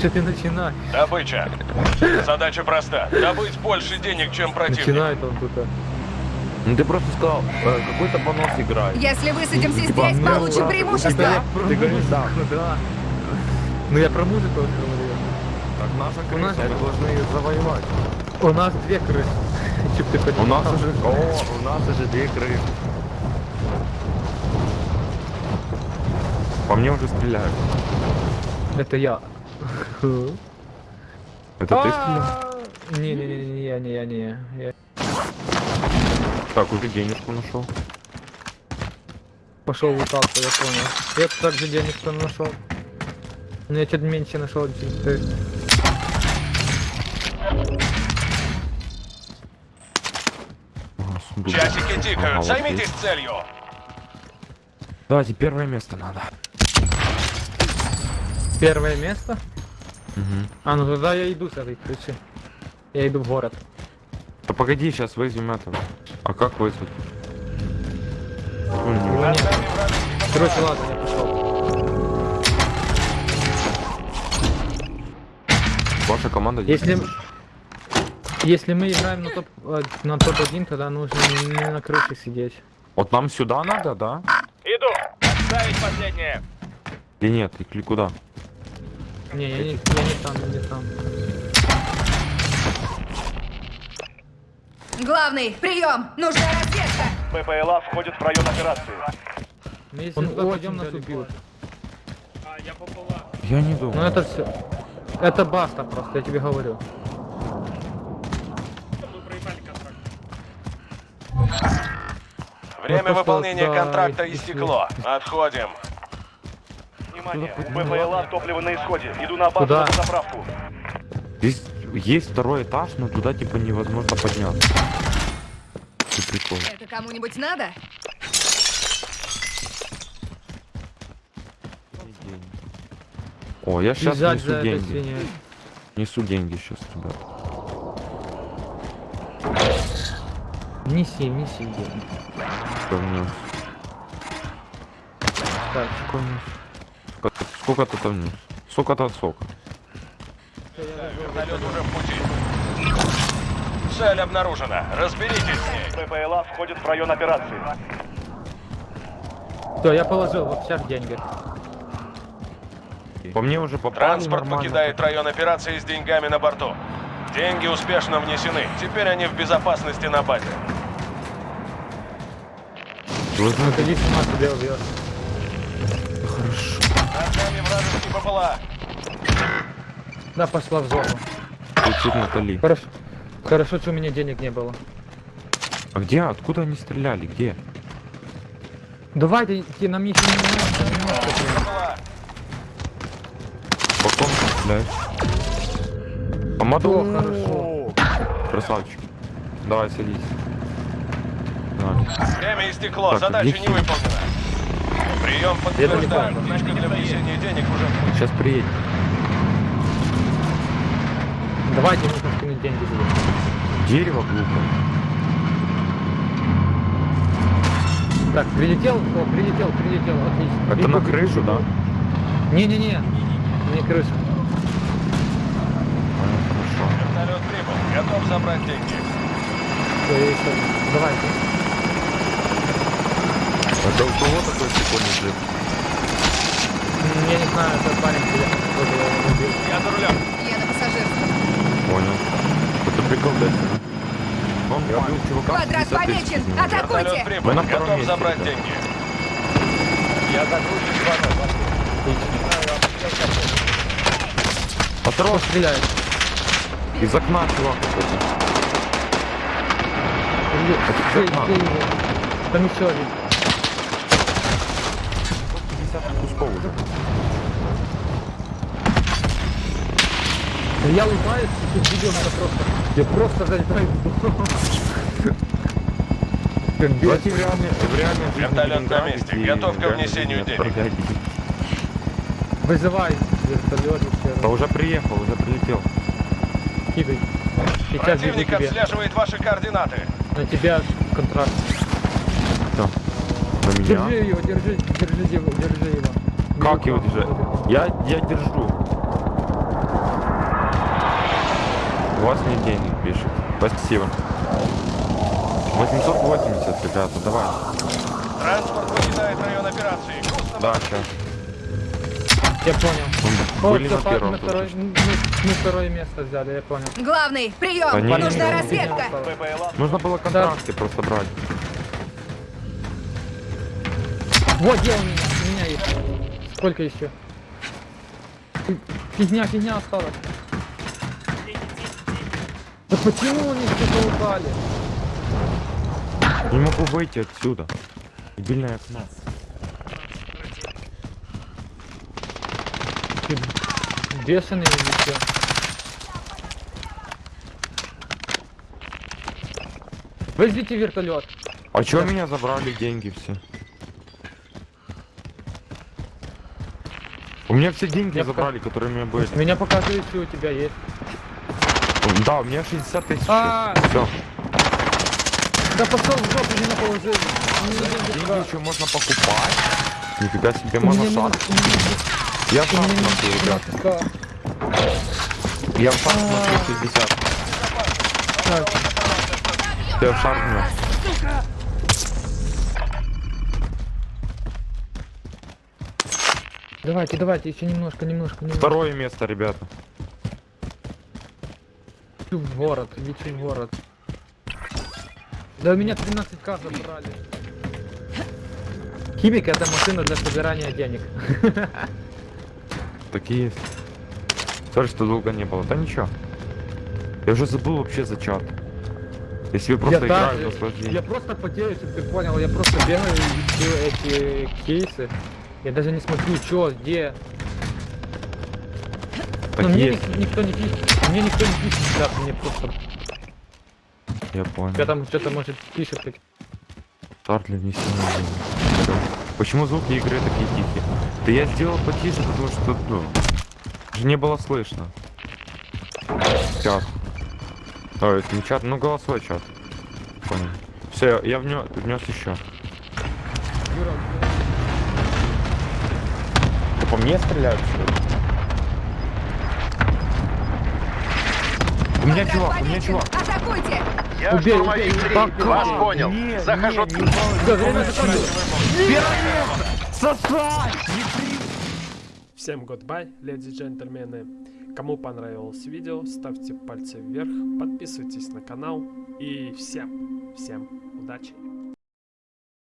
Что ты начинаешь? Добыча. Задача проста. Добыть больше денег, чем противник. Начинает он тут. Ну ты просто сказал, э, какой-то понос играет. Если высадимся Типа, здесь, ну, получим да, преимущество. тебя- Про Ты говоришь, музыку, да. Ну я про музыку говорю. Так наша У нас- мы должны ее завоевать. У нас две крысы. Чтоб ты У нас уже, о, у нас уже две крыши. По мне уже стреляют. Это я. Это ты стрелял? А, Не-не-не, не я, не я, не Так, уже денежку нашел. пошел лутаться, я понял. Я также денег что нашел. Но я чуть меньше нашел. Часики тикают. Займитесь целью. Давайте первое место надо. Первое место? Угу. А, ну тогда я иду с этой крыши. Я иду в город. Да погоди, сейчас вызовем этого. А как вызвать? Нет. Короче, ладно, я пошел. Ваша команда Если... Если мы играем на топ э, на топ 1 тогда нужно не на крыше сидеть. Вот нам сюда надо, да? Иду. Отставить последнее. Или нет? Или куда? Не, я не, я не там, я не там. Главный, прием! Нужна разведка! ППЛА входит в район операции. Мы если Он пойдем, нас убьют. Я не думаю. Ну это все. Это баста просто, я тебе говорю. Время выполнения контракта истекло. Отходим. Внимание, ППЛА топливо на исходе. Иду на базу Куда? на заправку. Здесь есть второй этаж, но туда типа невозможно подняться. Ты прикол. Это кому-нибудь надо? О, я сейчас Бежать несу деньги. Несу деньги сейчас, ребят. Неси, неси деньги. Что внес? Так, Сколько внес? Сколько- Сколько ты там внес? Сколько-то от сока. Вертолет уже в пути. Цель обнаружена. Разберитесь с ней. ППЛА входит в район операции. все, я положил в общак деньги. По мне уже попали Транспорт нормально. покидает район операции с деньгами на борту. Деньги успешно внесены. Теперь они в безопасности на базе. Выходи, сама себя убьешь. Нами вражеский. Да, пошла в зону. Кричит Натали. Хорошо. Хорошо, что у меня денег не было. А где? Откуда они стреляли? Где? Давайте, идти, нам еще не немножко, немножко. ППЛА. По ком стреляют? Помаду. О, хорошо. Красавчик. Давай, садись. Время истекло. Так, Задача не выполнена. Прием подтверждаю. понял. Точка для внесения денег уже в пути. Сейчас приедем. Давайте нужно скинуть деньги себе. Дерево глупое. Так, прилетел? О, прилетел, прилетел, отлично. Это Бегу, на крышу, да? Не-не-не, не крыша. А, хорошо. Вертолет прибыл. Готов забрать деньги. Всё, я ещё- Давай. Это у кого такой прикольный джип? М, Я не знаю, это парень его убил. Я за рулем. Я на пассажирском. Понял. Это прикол да? Он я убил чувака. Квадрат 50 тысяч помечен. Атакуйте! Мы на втором Готов месте, забрать да. деньги. Я загрузчик звонок. Осторожно, Стреляет. из окна чувак какой-то. Там еще один. 50 кусков уже. Да Я улыбаюсь, и тут видео надо просто... Я просто дом. Как бес. в реальной, жизни Вертолет на месте. Готов к внесению денег. Вызывай вертолет Да уже приехал, уже прилетел. Кидай. Противник отслеживает ваши координаты. На тебя контракт. Да. На меня? Держи его, держи, держи его, держи его. Как его держать? Я, я держу. У вас нет денег, пишет. Спасибо. 880, ребята, давай. Транспорт покидает район операции. На Да, сейчас. Я понял. Были всё, на первом тут. второй, мы, мы второе место взяли, я понял. Главный, прием! Да не, Нужна не, разведка! не, ППЛА Нужно было контракты просто брать. Вот где у меня, у меня есть. Сколько еще? Фигня, фигня осталась. Да почему они что-то упали? Не могу выйти отсюда. Дебильное окно. Ты бешеный или что? Возьмите вертолет. А чё меня забрали деньги все? У меня все деньги Я забрали, которые у меня были. Меня показывает, что у тебя есть. Да, у меня 60 тысяч. А. Все. Да пошел в жопу, не положил. Деньги еще можно покупать. Нифига себе, можно меня Я минус смотрю, ребят. 15к. Я в шаг смотрю 60. Так, Я в шаг давайте, давайте, еще немножко, немножко, немножко. Второе место, ребята. Иди в город, идите в город. Да у меня 13к забрали. Химик это машина для собирания денег. Такие есть. Sorry, что долго не было. Да ничего. Я уже забыл вообще за чат. Если вы просто я, играли также- в наслаждение. я просто потею, чтобы ты понял, я просто бегаю и ищу эти кейсы. Я даже не смотрю, что, где. Но мне Такие есть. ник- никто не пишет. Мне никто не пишет, да, мне просто. Я понял. Я там что-то может пишет. внесения денег. Почему звуки игры такие тихие? Да я сделал потише, потому что, ну, же не было слышно. Чат. Ой, это не чат, ну голосовой чат. Понял. Все, я внес, внес еще. Юра, По мне стреляют, что ли? У меня чувак, у меня чувак. Атакуйте! Я Убей, убей, 3. убей, Вас понял. Не, Захожу. не, не Всё, время закончилось. Сосать! Всем goodbye, леди и джентльмены. Кому понравилось видео, ставьте пальцы вверх, подписывайтесь на канал и всем, всем удачи!